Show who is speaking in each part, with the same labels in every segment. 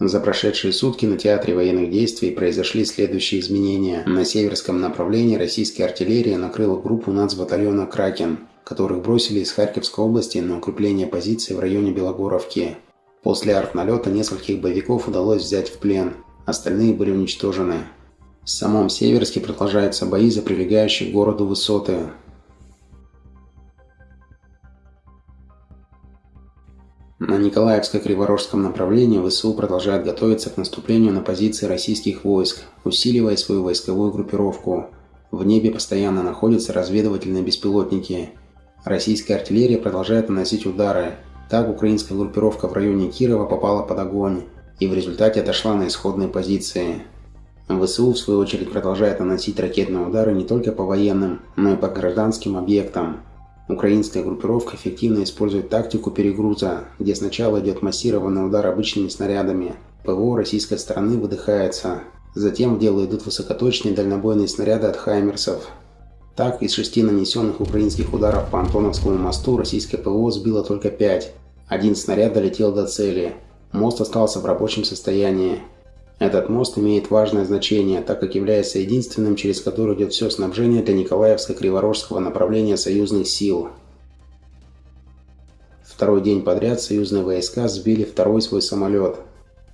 Speaker 1: За прошедшие сутки на театре военных действий произошли следующие изменения. На северском направлении российская артиллерия накрыла группу нацбатальона «Кракен», которых бросили из Харьковской области на укрепление позиций в районе Белогоровки. После артналета нескольких боевиков удалось взять в плен, остальные были уничтожены. В самом Северске продолжаются бои за прилегающие к городу высоты. На Николаевско-Криворожском направлении ВСУ продолжают готовиться к наступлению на позиции российских войск, усиливая свою войсковую группировку. В небе постоянно находятся разведывательные беспилотники. Российская артиллерия продолжает наносить удары. Так украинская группировка в районе Кирова попала под огонь и в результате отошла на исходные позиции. ВСУ, в свою очередь, продолжает наносить ракетные удары не только по военным, но и по гражданским объектам. Украинская группировка эффективно использует тактику перегруза, где сначала идет массированный удар обычными снарядами. ПВО российской стороны выдыхается. Затем в дело идут высокоточные дальнобойные снаряды от «Хаймерсов». Так, из шести нанесенных украинских ударов по Антоновскому мосту российское ПВО сбило только пять. Один снаряд долетел до цели. Мост остался в рабочем состоянии. Этот мост имеет важное значение, так как является единственным, через который идет все снабжение для Николаевско-Криворожского направления союзных сил. Второй день подряд союзные войска сбили второй свой самолет.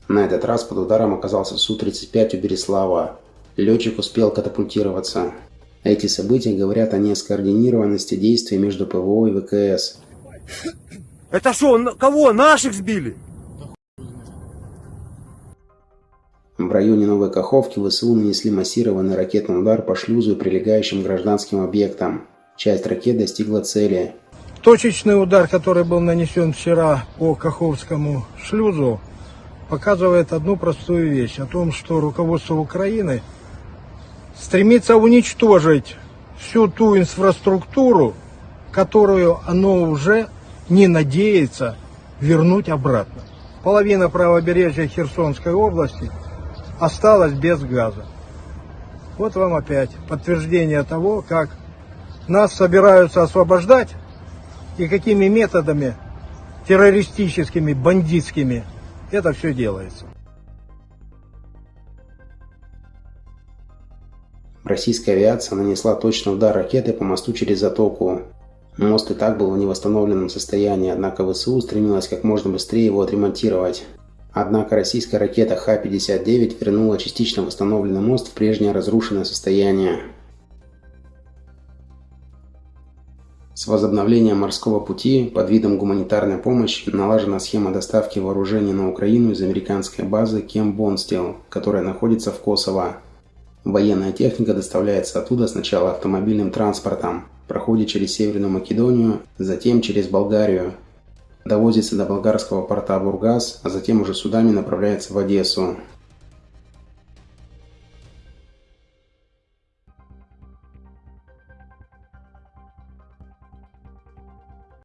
Speaker 1: На этот раз под ударом оказался Су-35 у Береслава. Летчик успел катапультироваться. Эти события говорят о нескоординированности действий между ПВО и ВКС.
Speaker 2: Это что, кого? Наших сбили?
Speaker 1: Районе Новой Каховки ВСУ нанесли массированный ракетный удар по шлюзу и прилегающим гражданским объектам. Часть ракет достигла цели.
Speaker 3: Точечный удар, который был нанесен вчера по Каховскому шлюзу, показывает одну простую вещь. О том, что руководство Украины стремится уничтожить всю ту инфраструктуру, которую оно уже не надеется вернуть обратно. Половина правобережья Херсонской области – осталась без газа. Вот вам опять подтверждение того, как нас собираются освобождать и какими методами террористическими, бандитскими это все делается.
Speaker 1: Российская авиация нанесла точный удар ракеты по мосту через затоку. Мост и так был в невосстановленном состоянии, однако ВСУ стремилась как можно быстрее его отремонтировать. Однако российская ракета Х-59 вернула частично восстановленный мост в прежнее разрушенное состояние. С возобновлением морского пути под видом гуманитарной помощи налажена схема доставки вооружений на Украину из американской базы Кем Бонстил, которая находится в Косово. Военная техника доставляется оттуда сначала автомобильным транспортом, проходит через Северную Македонию, затем через Болгарию, довозится до болгарского порта Бургас, а затем уже судами направляется в Одессу.